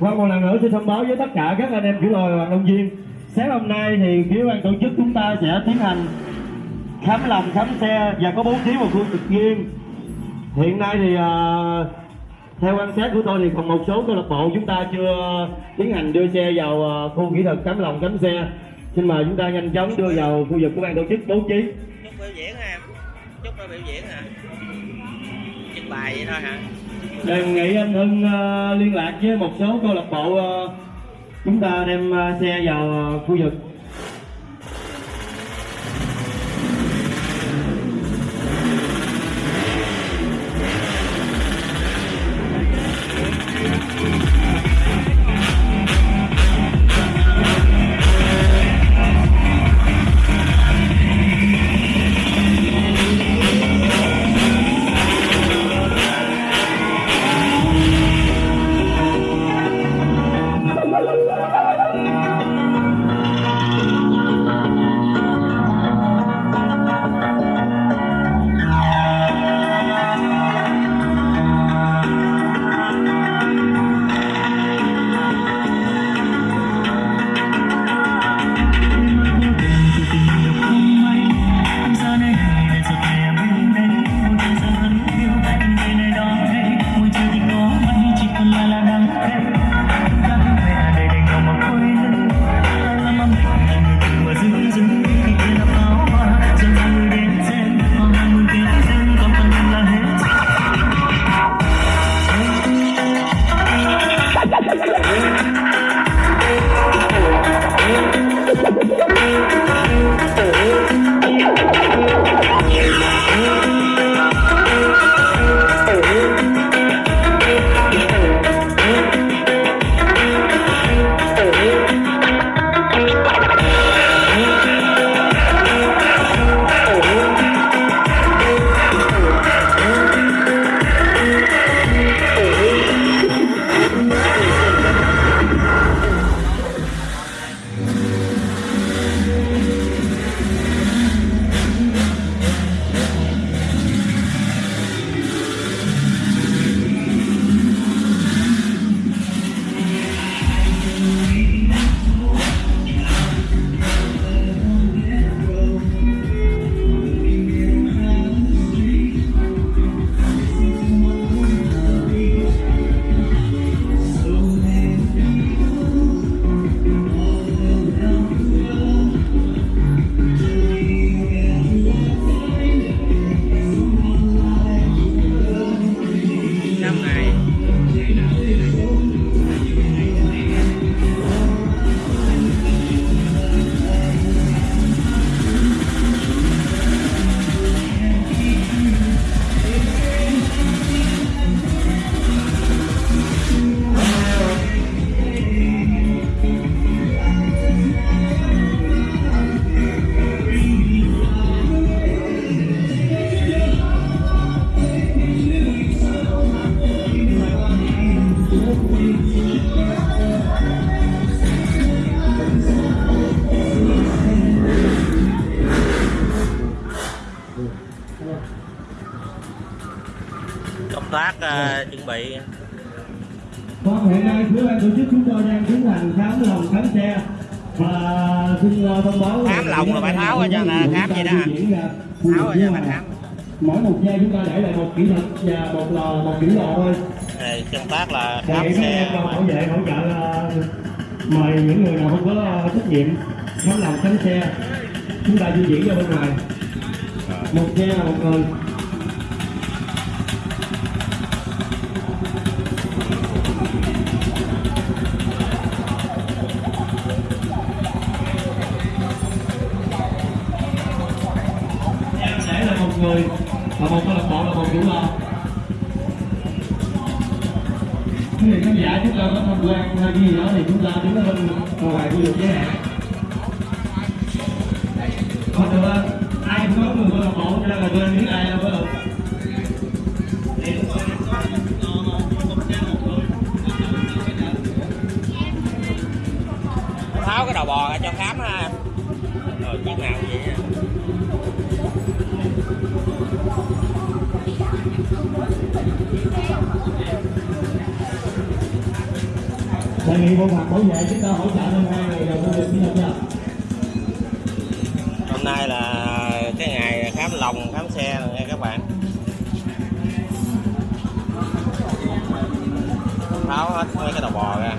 qua một lần nữa xin thông báo với tất cả các anh em kiểu lồi và động viên sáng hôm nay thì phía ban tổ chức chúng ta sẽ tiến hành khám lòng, khám xe và có bố trí một khu vực riêng. Hiện nay thì à, theo quan sát của tôi thì còn một số câu lạc bộ chúng ta chưa tiến hành đưa xe vào à, khu kỹ thuật khám lòng, khám xe. Xin mời chúng ta nhanh chóng đưa vào khu vực của ban tổ chức bố trí. Chúc biểu diễn ha. Chúc biểu diễn hả? Trình bày vậy thôi hả? Đề nghị anh Hưng ờ, liên lạc với một số câu lạc bộ ờ, chúng ta đem ờ, xe vào khu vực. Công tác ờ, chuẩn bị. Vâng, hiện nay phía ban tổ chức chúng tôi đang tiến hành khám lòng khám xe và xin uh, thông báo Khám lòng là phải tháo ra cho là khám vậy đó tháo ra phải khám. mỗi một xe chúng ta để lại một kỹ thuật và một lò một kỹ lò thôi. Đây, công tác là khám xe. bảo vệ hỗ trợ uh, mời những người nào không có uh, trách nhiệm khám lòng khám xe chúng ta di chuyển ra bên ngoài một xe một người để là một người, và một câu lạc bộ là một chủ lò. Quý vị khán giả, chúng ta có tham quan hay gì đó thì chúng ta đứng ở bên ngoài khu vực giới hạn cho nên là tôi ai đâu tháo cái đầu bò ra cho khám ha rồi chiếc nào vậy ha. đề nghị bộ phận bảo vệ chúng ta hỗ trợ thêm hai ngày đầu nha hôm nay là khám lòng khám xe nha các bạn. Tháo hết mấy cái đầu bò ra.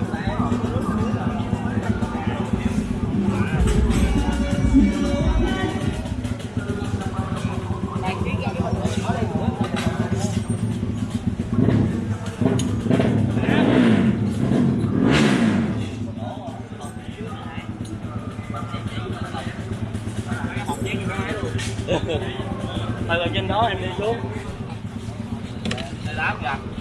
từ trên đó em đi xuống. Đám kìa.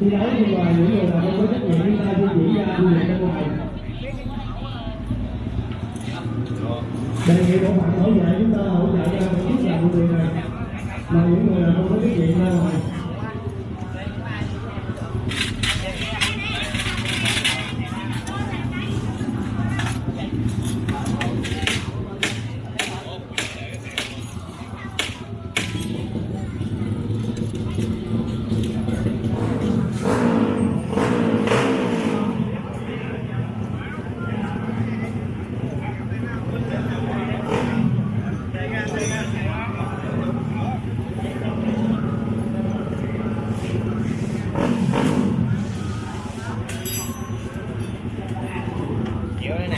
Thi đấu như là những người nào không có trách nhiệm chúng ta di chuyển ra du lịch ra ngoài. Đề nghị bộ phận hỗ trợ chúng ta hỗ trợ cho một chút là vụ việc này, mà những người nào không có trách nhiệm ra ngoài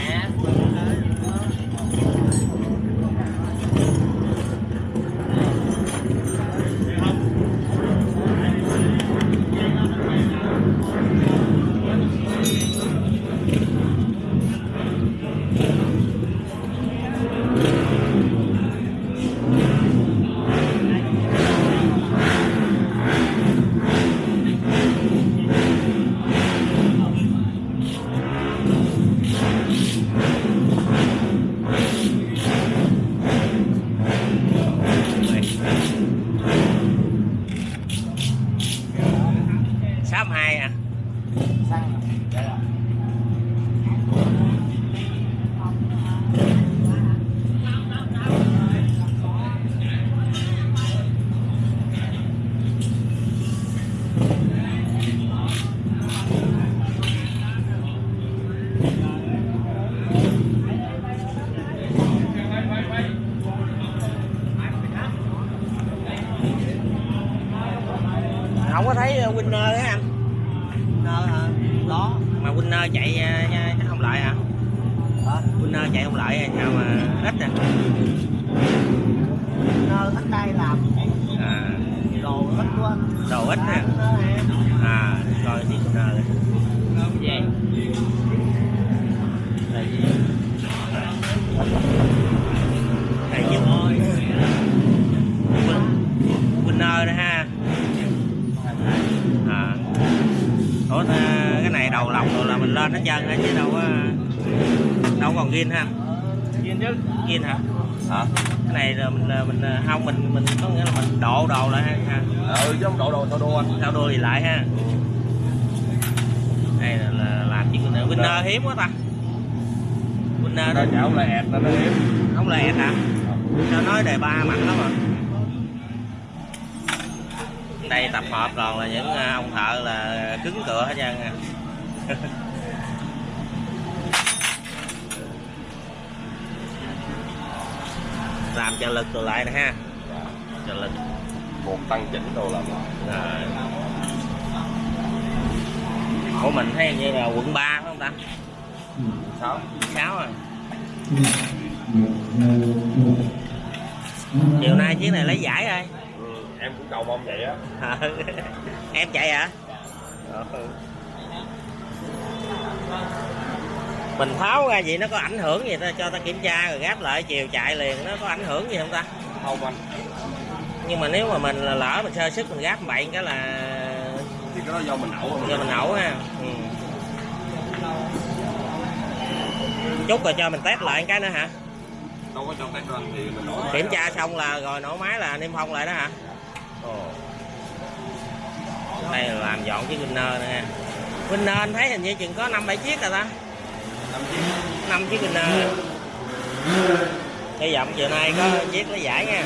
man. Winner đấy anh winner hả? Đó. Mà winner chạy à, nha, chắc không lại hả? Winner chạy không lại sao mà ít nè. Winner ít đây làm. À, đồ ít quá. Đồ ít nè à coi thì winner vậy là gì đây chứ winner đó ha à ủa ta- cái này đầu lọc rồi là mình lên hết trơn á chứ đâu có đâu còn gin ha. Nhìn chứ. Gin hả? Hả cái này là mình là mình là- không mình mình có nghĩa là mình độ đồ lại ha. Ừ chứ không độ đồ sao đua? Anh sao đua thì lại ha. Đây là, là làm chuyện winner. Hiếm quá ta. Winner đó. Chảo lại ẹt nó nó hiếm. Không lẹ hả? Sao nói đề ba mạnh lắm à? Đây tập hợp còn là những à, ông thợ là cứng cửa hết trơn à làm cho lực rồi lại nè ha dạ. cho lực một tăng chỉnh đồ làm lại của mình thấy như là quận 3 phải không ta ừ. 6 6 rồi chiều nay chiếc này lấy giải rồi ừ, em cũng cầu mong vậy á em chạy hả à? ừ. Mình tháo ra vậy nó có ảnh hưởng gì ta? Cho ta kiểm tra rồi gáp lại chiều chạy liền nó có ảnh hưởng gì không ta? Không anh. Nhưng mà nếu mà mình là lỡ mình sơ sức mình gáp bậy cái là thì cái đó do mình nổ giờ mình nổ ha. Ừ. chút rồi cho mình test lại cái nữa hả? Đâu có cho cái răng thì mình nổ kiểm tra xong là rồi nổ máy là niêm phong lại đó hả? Ồ. đây là làm dọn chiếc Winner nè. Winner anh thấy hình như chừng có năm bảy chiếc rồi ta năm chiếc năm chiếc Winner hy vọng chiều nay có chiếc lấy giải nha.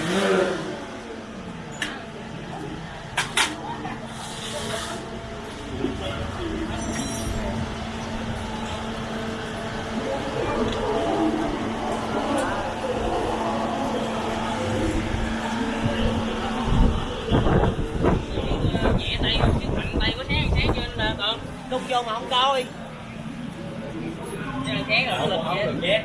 Nhẹ tay cái mạnh tay có sáng sáng cho nên còn đúc vô mà không coi chén rồi nó lên chén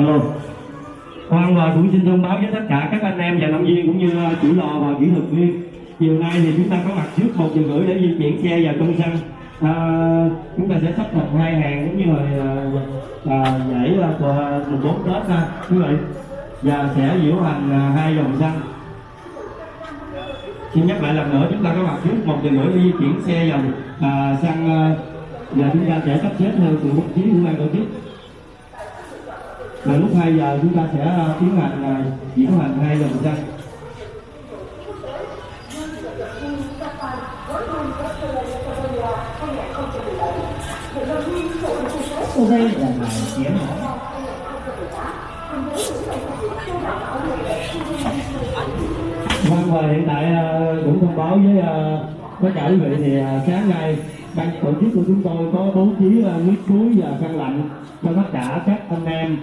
Alo. Hoàng và cũng xin thông báo với tất cả các anh em và động viên cũng như ờ, chủ lò và kỹ thuật viên. Chiều nay thì chúng ta có mặt trước một giờ rưỡi để di chuyển xe vào trong sân. À, ờ, chúng ta sẽ sắp đặt hai hàng giống như là à, giải của mùng bốn Tết ha quý vị và sẽ diễu hành ờ, hai vòng sân. Xin nhắc lại lần nữa chúng ta có mặt trước một giờ rưỡi để di chuyển xe vào à, sân à, và chúng ta sẽ sắp xếp theo từng bố trí của ban tổ chức và lúc 2 giờ chúng ta sẽ ờ, tiến hành ờ, diễn hành hai vòng sân sau đây là bài chém hỏi Vâng và hiện tại ờ, cũng thông báo với tất cả quý vị thì à, sáng nay ban tổ chức của chúng tôi có bố trí à, nước suối và khăn lạnh cho tất cả các anh em